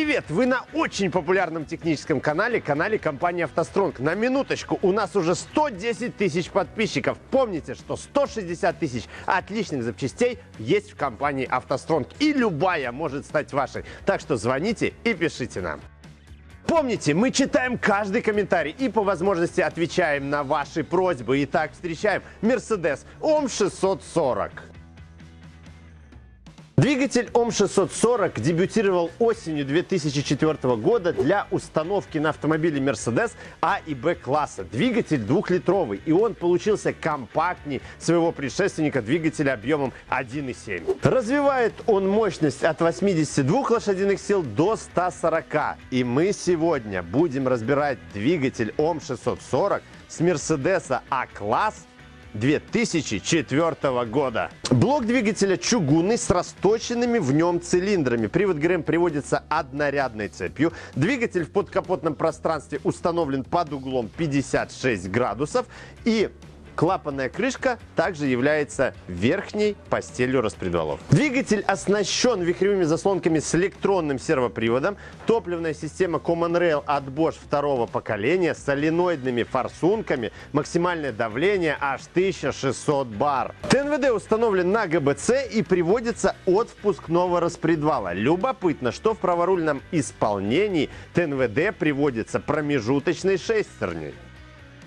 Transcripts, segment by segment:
Привет! Вы на очень популярном техническом канале, канале компании «АвтоСтронг». На минуточку, у нас уже 110 тысяч подписчиков. Помните, что 160 тысяч отличных запчастей есть в компании «АвтоСтронг». И любая может стать вашей. Так что звоните и пишите нам. Помните, мы читаем каждый комментарий и по возможности отвечаем на ваши просьбы. Итак, встречаем Mercedes OM 640. Двигатель ОМ640 дебютировал осенью 2004 года для установки на автомобиле Mercedes А и Б класса. Двигатель двухлитровый, и он получился компактнее своего предшественника двигателя объемом 1,7. Развивает он мощность от 82 лошадиных сил до 140. И мы сегодня будем разбирать двигатель ОМ640 с Mercedes А-класс 2004 года. Блок двигателя чугунный с расточенными в нем цилиндрами. Привод ГРМ приводится однорядной цепью. Двигатель в подкапотном пространстве установлен под углом 56 градусов. И Клапанная крышка также является верхней постелью распредвалов. Двигатель оснащен вихревыми заслонками с электронным сервоприводом, топливная система Common Rail от Bosch второго поколения, соленоидными форсунками, максимальное давление аж 1600 бар. ТНВД установлен на ГБЦ и приводится от впускного распредвала. Любопытно, что в праворульном исполнении ТНВД приводится промежуточной шестерней.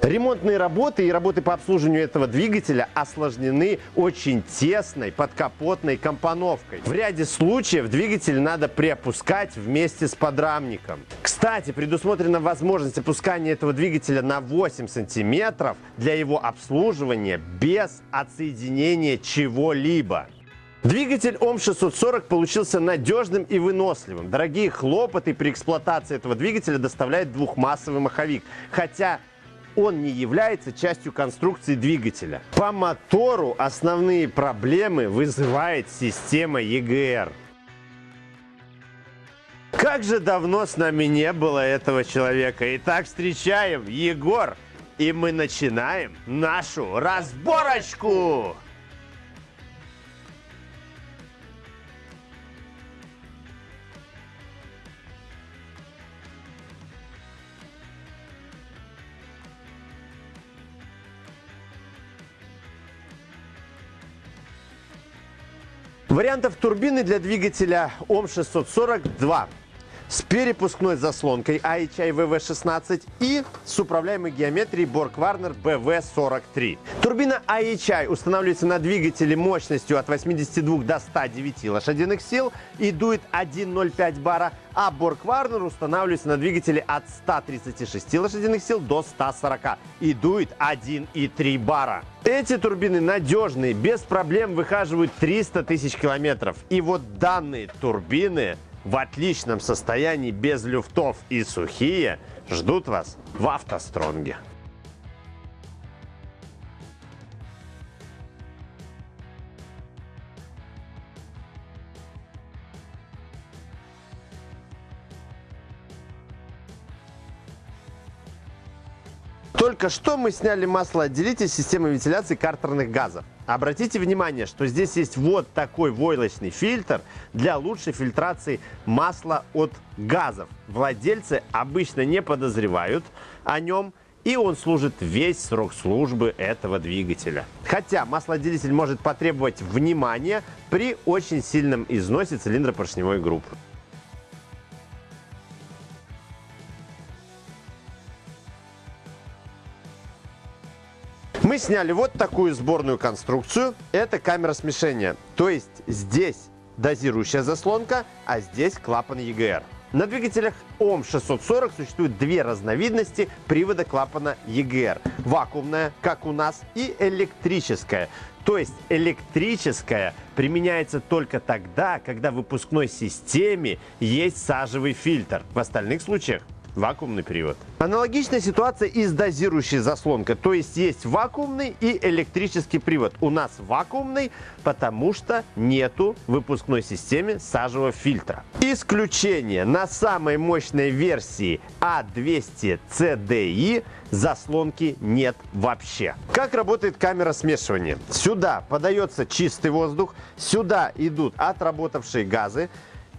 Ремонтные работы и работы по обслуживанию этого двигателя осложнены очень тесной подкапотной компоновкой. В ряде случаев двигатель надо приопускать вместе с подрамником. Кстати, предусмотрена возможность опускания этого двигателя на 8 сантиметров для его обслуживания без отсоединения чего-либо. Двигатель ОМ640 получился надежным и выносливым. Дорогие хлопоты при эксплуатации этого двигателя доставляет двухмассовый маховик. Хотя он не является частью конструкции двигателя. По мотору основные проблемы вызывает система EGR. Как же давно с нами не было этого человека. Итак, встречаем Егор. И мы начинаем нашу разборочку. Вариантов турбины для двигателя ОМ642 с перепускной заслонкой IHI VV16 и с управляемой геометрией Borg Warner BV43. Турбина IHI устанавливается на двигателе мощностью от 82 до 109 лошадиных сил и дует 1,05 бара, а Borg устанавливается на двигателе от 136 лошадиных сил до 140 и дует 1,3 бара. Эти турбины надежные, без проблем выхаживают 300 тысяч километров. И вот данные турбины в отличном состоянии, без люфтов и сухие, ждут вас в автостронге. Только что мы сняли маслоотделитель системы вентиляции картерных газов. Обратите внимание, что здесь есть вот такой войлочный фильтр для лучшей фильтрации масла от газов. Владельцы обычно не подозревают о нем, и он служит весь срок службы этого двигателя. Хотя маслоотделитель может потребовать внимания при очень сильном износе цилиндропоршневой группы. Мы сняли вот такую сборную конструкцию. Это камера смешения. То есть здесь дозирующая заслонка, а здесь клапан EGR. На двигателях ОМ640 существует две разновидности привода клапана EGR. Вакуумная, как у нас, и электрическая. То есть электрическая применяется только тогда, когда в выпускной системе есть сажевый фильтр. В остальных случаях вакуумный привод. Аналогичная ситуация и с дозирующей заслонкой. То есть есть вакуумный и электрический привод. У нас вакуумный, потому что нету в выпускной системе сажевого фильтра. Исключение. На самой мощной версии A200 а CDI заслонки нет вообще. Как работает камера смешивания? Сюда подается чистый воздух, сюда идут отработавшие газы,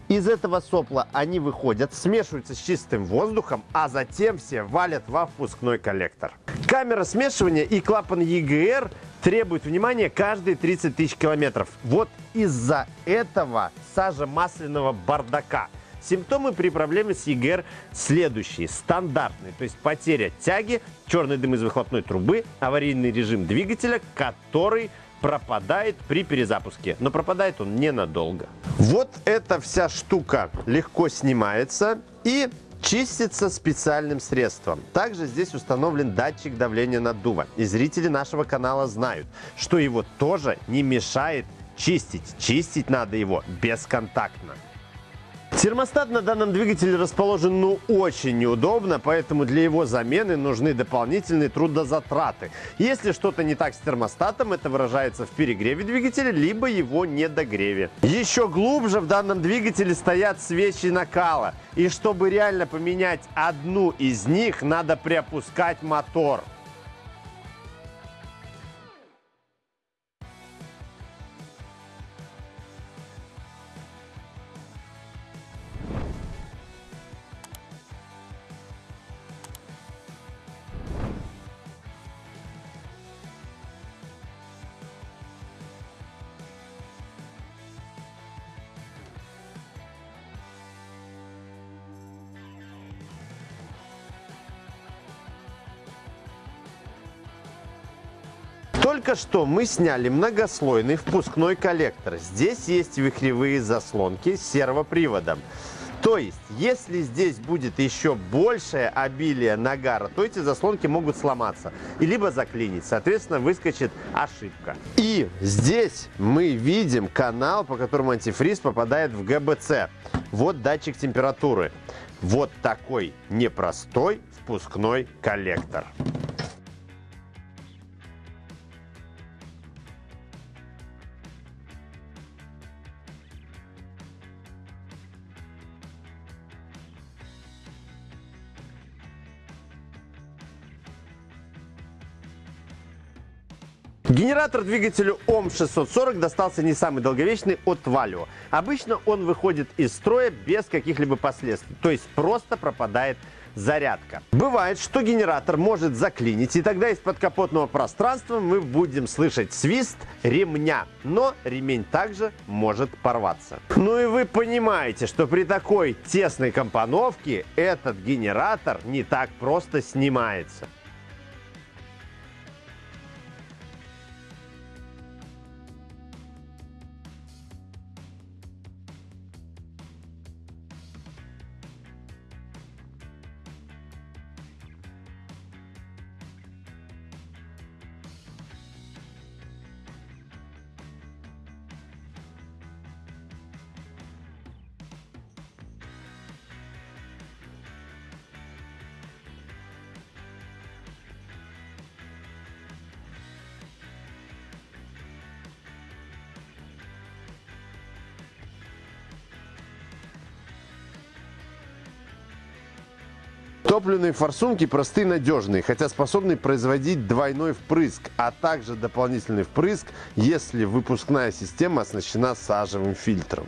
Из этого сопла они выходят, смешиваются с чистым воздухом, а затем все валят во впускной коллектор. Камера смешивания и клапан EGR требуют внимания каждые 30 тысяч километров. Вот из-за этого сажа масляного бардака – Симптомы при проблеме с ЕГР следующие. Стандартные, то есть потеря тяги, черный дым из выхлопной трубы, аварийный режим двигателя, который пропадает при перезапуске. Но пропадает он ненадолго. Вот эта вся штука легко снимается и чистится специальным средством. Также здесь установлен датчик давления наддува. И зрители нашего канала знают, что его тоже не мешает чистить. Чистить надо его бесконтактно. Термостат на данном двигателе расположен ну очень неудобно, поэтому для его замены нужны дополнительные трудозатраты. Если что-то не так с термостатом, это выражается в перегреве двигателя, либо его недогреве. Еще глубже в данном двигателе стоят свечи накала. И чтобы реально поменять одну из них, надо приопускать мотор. Только что мы сняли многослойный впускной коллектор. Здесь есть вихревые заслонки с сервоприводом. То есть, если здесь будет еще большее обилие нагара, то эти заслонки могут сломаться и либо заклинить. Соответственно, выскочит ошибка. И здесь мы видим канал, по которому антифриз попадает в ГБЦ. Вот датчик температуры. Вот такой непростой впускной коллектор. Генератор двигателю ОМ640 достался не самый долговечный от Valio. Обычно он выходит из строя без каких-либо последствий, то есть просто пропадает зарядка. Бывает, что генератор может заклинить, и тогда из подкапотного пространства мы будем слышать свист ремня, но ремень также может порваться. Ну и вы понимаете, что при такой тесной компоновке этот генератор не так просто снимается. Топливные форсунки простые и надежные, хотя способны производить двойной впрыск, а также дополнительный впрыск, если выпускная система оснащена сажевым фильтром.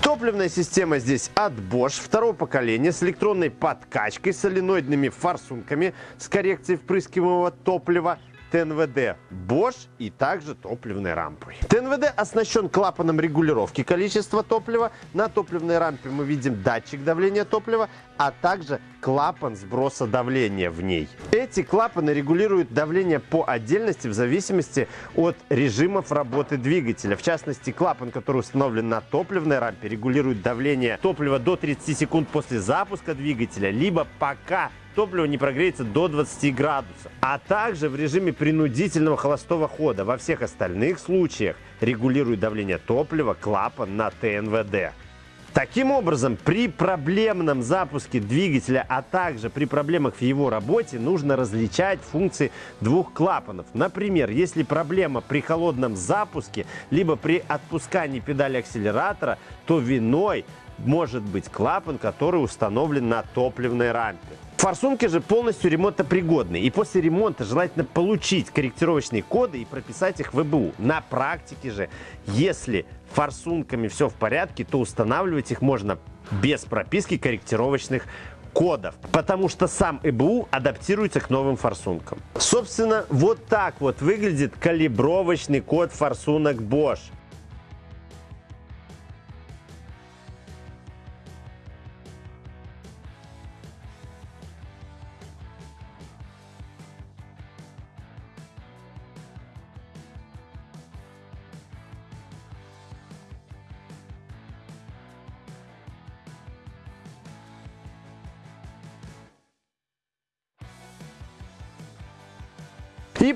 Топливная система здесь от Bosch второго поколения с электронной подкачкой, соленоидными форсунками с коррекцией впрыскиваемого топлива ТНВД Bosch и также топливной рампой. ТНВД оснащен клапаном регулировки количества топлива. На топливной рампе мы видим датчик давления топлива, а также клапан сброса давления в ней. Эти клапаны регулируют давление по отдельности в зависимости от режимов работы двигателя. В частности, клапан, который установлен на топливной рампе, регулирует давление топлива до 30 секунд после запуска двигателя, либо пока топливо не прогреется до 20 градусов. А также в режиме принудительного холостого хода. Во всех остальных случаях регулирует давление топлива клапан на ТНВД. Таким образом, при проблемном запуске двигателя, а также при проблемах в его работе, нужно различать функции двух клапанов. Например, если проблема при холодном запуске, либо при отпускании педали акселератора, то виной может быть клапан, который установлен на топливной рампе. Форсунки же полностью ремонтопригодны. И после ремонта желательно получить корректировочные коды и прописать их в ВБУ. На практике же, если форсунками все в порядке, то устанавливать их можно без прописки корректировочных кодов, потому что сам ЭБУ адаптируется к новым форсункам. Собственно, вот так вот выглядит калибровочный код форсунок Bosch.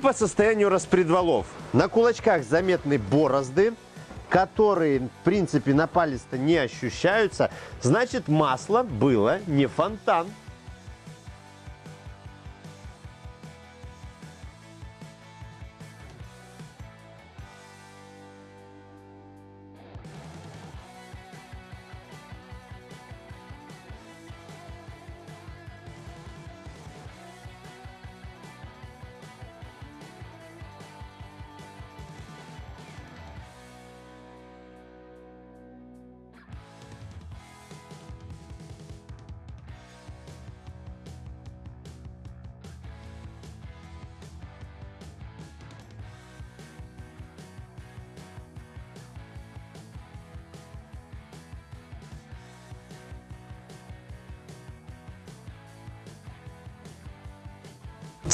По состоянию распредвалов. На кулачках заметны борозды, которые, в принципе, на палец-то не ощущаются. Значит, масло было не фонтан.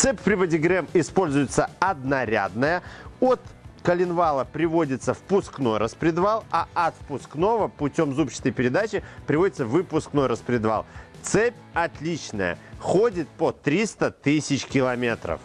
Цепь в приводе ГРМ используется однорядная. От коленвала приводится впускной распредвал, а от впускного путем зубчатой передачи приводится выпускной распредвал. Цепь отличная, ходит по 300 тысяч километров.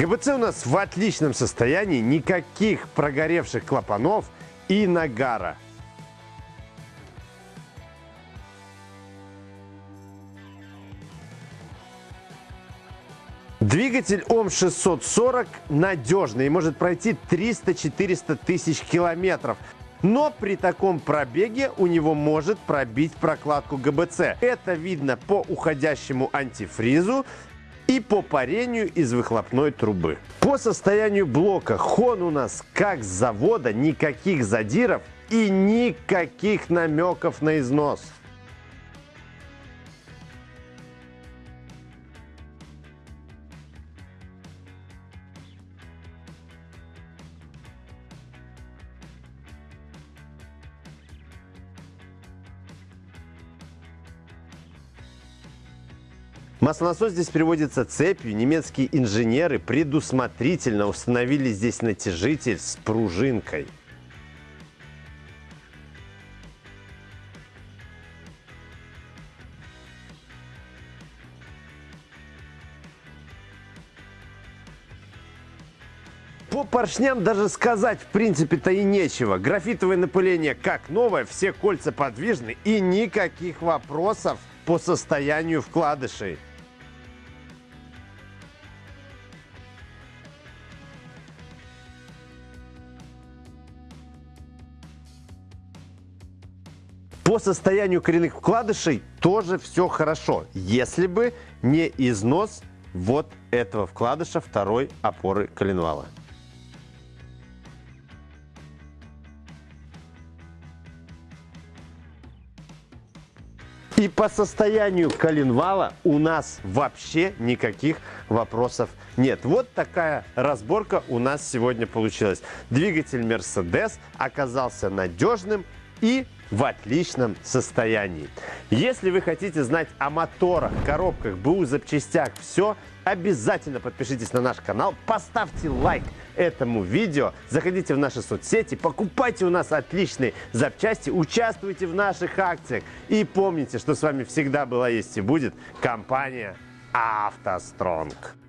ГБЦ у нас в отличном состоянии, никаких прогоревших клапанов и нагара. Двигатель ОМ-640 надежный и может пройти 300-400 тысяч километров. Но при таком пробеге у него может пробить прокладку ГБЦ. Это видно по уходящему антифризу и по парению из выхлопной трубы. По состоянию блока хон у нас как с завода, никаких задиров и никаких намеков на износ. Маслонасос здесь приводится цепью. Немецкие инженеры предусмотрительно установили здесь натяжитель с пружинкой. По поршням даже сказать в принципе-то и нечего. Графитовое напыление как новое, все кольца подвижны и никаких вопросов по состоянию вкладышей. По состоянию коренных вкладышей тоже все хорошо, если бы не износ вот этого вкладыша второй опоры коленвала. И по состоянию коленвала у нас вообще никаких вопросов нет. Вот такая разборка у нас сегодня получилась. Двигатель Mercedes оказался надежным и в отличном состоянии. Если вы хотите знать о моторах, коробках, БУ, запчастях, все, обязательно подпишитесь на наш канал, поставьте лайк этому видео, заходите в наши соцсети, покупайте у нас отличные запчасти, участвуйте в наших акциях и помните, что с вами всегда была, есть и будет компания «АвтоСтронг».